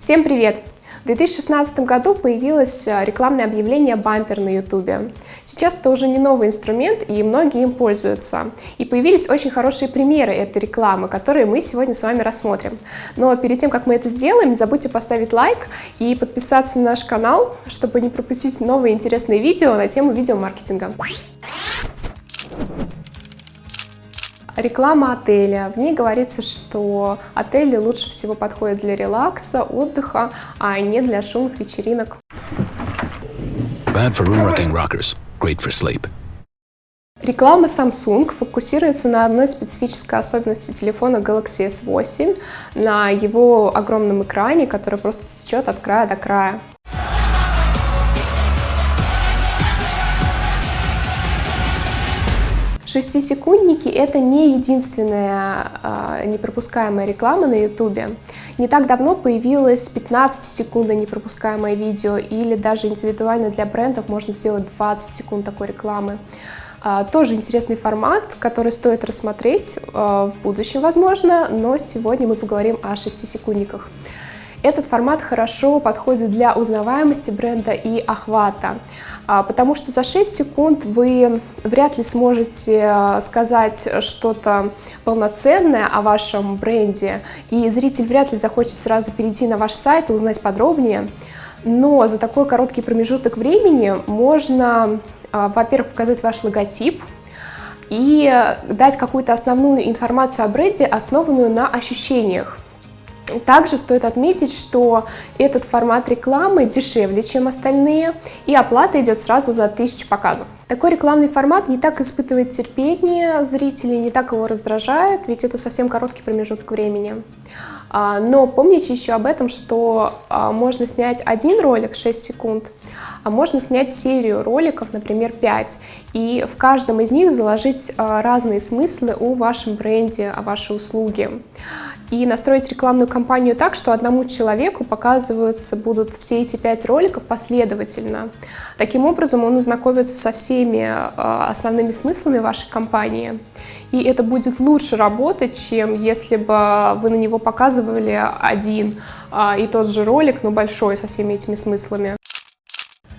Всем привет! В 2016 году появилось э, рекламное объявление «Бампер» на YouTube. Сейчас это уже не новый инструмент, и многие им пользуются. И появились очень хорошие примеры этой рекламы, которые мы сегодня с вами рассмотрим. Но перед тем, как мы это сделаем, не забудьте поставить лайк и подписаться на наш канал, чтобы не пропустить новые интересные видео на тему видеомаркетинга. Реклама отеля. В ней говорится, что отели лучше всего подходят для релакса, отдыха, а не для шумных вечеринок. Bad for room rocking rockers, great for sleep. Реклама Samsung фокусируется на одной специфической особенности телефона Galaxy S8, на его огромном экране, который просто течет от края до края. Шестисекундники — это не единственная э, непропускаемая реклама на YouTube. Не так давно появилось 15-секундное непропускаемое видео, или даже индивидуально для брендов можно сделать 20 секунд такой рекламы. Э, тоже интересный формат, который стоит рассмотреть э, в будущем, возможно, но сегодня мы поговорим о шестисекундниках. Этот формат хорошо подходит для узнаваемости бренда и охвата. А, потому что за 6 секунд вы вряд ли сможете а, сказать что-то полноценное о вашем бренде, и зритель вряд ли захочет сразу перейти на ваш сайт и узнать подробнее. Но за такой короткий промежуток времени можно, а, во-первых, показать ваш логотип, и дать какую-то основную информацию о бренде, основанную на ощущениях. Также стоит отметить, что этот формат рекламы дешевле, чем остальные, и оплата идет сразу за 1000 показов. Такой рекламный формат не так испытывает терпение зрителей, не так его раздражает, ведь это совсем короткий промежуток времени. А, но помните еще об этом, что а, можно снять один ролик 6 секунд, а можно снять серию роликов, например, 5, и в каждом из них заложить а, разные смыслы о вашем бренде, о вашей услуге и настроить рекламную кампанию так, что одному человеку показываются будут все эти пять роликов последовательно. Таким образом он ознакомится со всеми а, основными смыслами вашей кампании. И это будет лучше работать, чем если бы вы на него показывали один а, и тот же ролик, но большой, со всеми этими смыслами.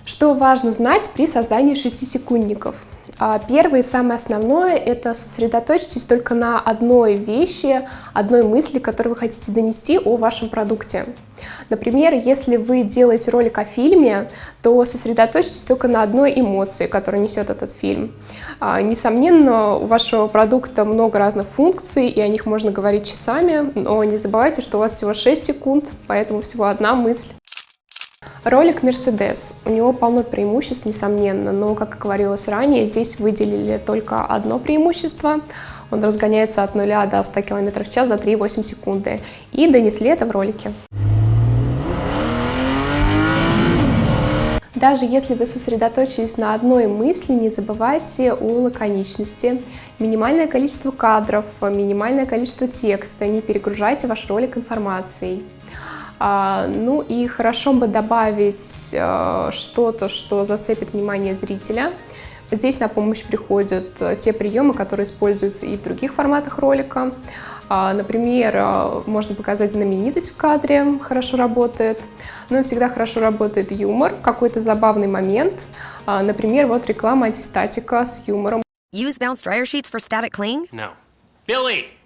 Что важно знать при создании шестисекундников? А первое и самое основное – это сосредоточьтесь только на одной вещи, одной мысли, которую вы хотите донести о вашем продукте. Например, если вы делаете ролик о фильме, то сосредоточьтесь только на одной эмоции, которую несет этот фильм. А, несомненно, у вашего продукта много разных функций, и о них можно говорить часами, но не забывайте, что у вас всего 6 секунд, поэтому всего одна мысль. Ролик Mercedes. У него полно преимуществ, несомненно, но, как говорилось ранее, здесь выделили только одно преимущество. Он разгоняется от 0 до 100 км в час за 3,8 секунды. И донесли это в ролике. Даже если вы сосредоточились на одной мысли, не забывайте о лаконичности. Минимальное количество кадров, минимальное количество текста, не перегружайте ваш ролик информацией. А, ну и хорошо бы добавить э, что-то, что зацепит внимание зрителя. Здесь на помощь приходят э, те приемы, которые используются и в других форматах ролика. А, например, э, можно показать знаменитость в кадре, хорошо работает. Ну и всегда хорошо работает юмор, какой-то забавный момент. А, например, вот реклама антистатика с юмором. Use bounce dryer sheets for static cling? No. Billy!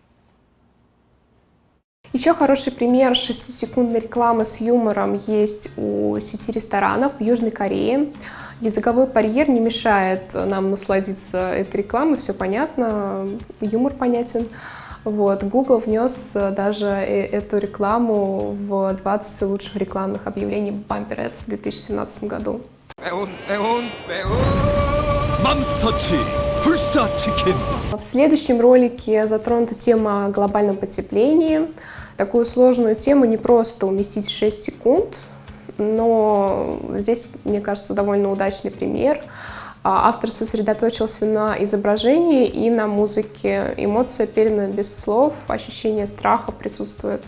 Еще хороший пример 6-секундной рекламы с юмором есть у сети ресторанов в Южной Корее. Языковой барьер не мешает нам насладиться этой рекламой, все понятно, юмор понятен. Вот, Google внес даже э, эту рекламу в 20 лучших рекламных объявлений Bumper Ads в 2017 году. В следующем ролике затронута тема глобального потепления. Такую сложную тему не просто уместить в 6 секунд, но здесь, мне кажется, довольно удачный пример. А, автор сосредоточился на изображении и на музыке. Эмоция передана без слов, ощущение страха присутствует.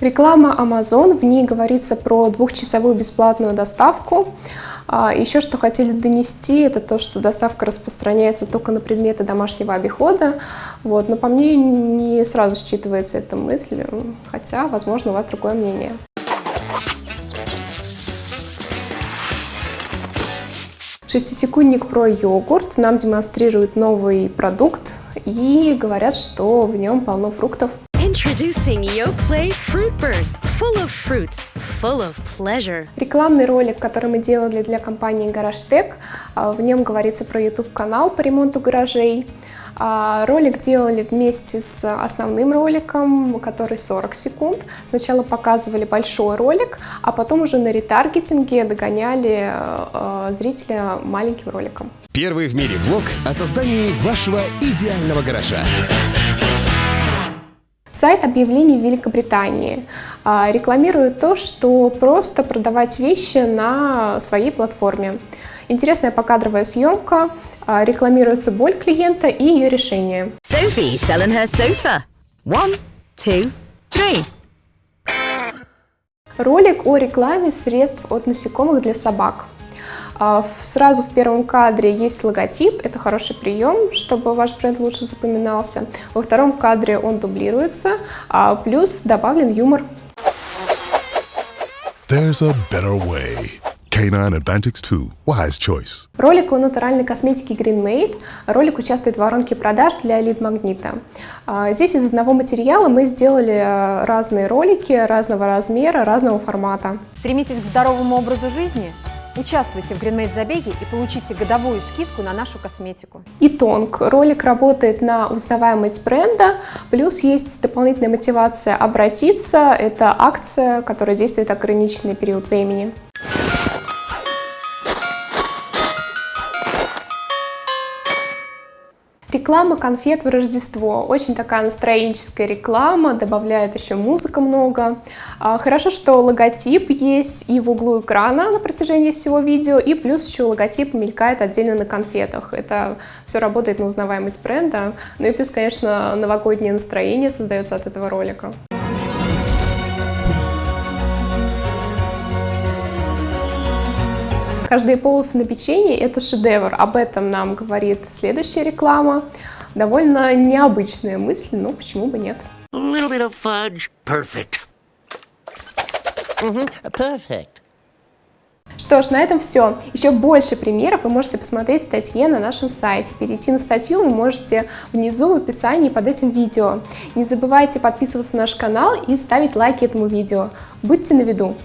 Реклама Amazon, в ней говорится про двухчасовую бесплатную доставку. А, Еще что хотели донести, это то, что доставка распространяется только на предметы домашнего обихода. Вот. Но по мне не сразу считывается эта мысль, хотя, возможно, у вас другое мнение. Шестисекундник про йогурт нам демонстрирует новый продукт и говорят, что в нем полно фруктов. Introducing YoPlay Fruit Burst, full of fruits, full of pleasure. Рекламный ролик, который мы делали для компании GarageTech, а, в нем говорится про YouTube-канал по ремонту гаражей. А, ролик делали вместе с основным роликом, который 40 секунд. Сначала показывали большой ролик, а потом уже на ретаргетинге догоняли а, зрителя маленьким роликом. Первый в мире влог о создании вашего идеального гаража. Сайт объявлений в Великобритании а, рекламирует то, что просто продавать вещи на своей платформе. Интересная покадровая съемка, а, рекламируется боль клиента и ее решение. Sophie selling her sofa. One, two, three. Ролик о рекламе средств от насекомых для собак. А, Сразу в первом кадре есть логотип, это хороший прием, чтобы ваш бренд лучше запоминался. Во втором кадре он дублируется, а плюс добавлен юмор. There's a better way. Canine Advantix 2. Wise choice. Ролик о натуральной косметике Green Made. Ролик участвует в воронке продаж для Lead Магнита. А, Здесь из одного материала мы сделали разные ролики разного размера, разного формата. Стремитесь к здоровому образу жизни? Участвуйте в GreenMade забеге и получите годовую скидку на нашу косметику. И тонк. Ролик работает на узнаваемость бренда, плюс есть дополнительная мотивация обратиться. Это акция, которая действует ограниченный период времени. Реклама конфет в Рождество. Очень такая настроенческая реклама, добавляет еще музыка много. А, Хорошо, что логотип есть и в углу экрана на протяжении всего видео, и плюс еще логотип мелькает отдельно на конфетах. Это все работает на узнаваемость бренда. Ну и плюс, конечно, новогоднее настроение создается от этого ролика. Каждые полосы на печенье – это шедевр. Об этом нам говорит следующая реклама. Довольно необычная мысль, но почему бы нет. A little bit of fudge. Perfect. Perfect. Что ж, на этом все. Еще больше примеров вы можете посмотреть в статье на нашем сайте. Перейти на статью вы можете внизу в описании под этим видео. Не забывайте подписываться на наш канал и ставить лайки этому видео. Будьте на виду!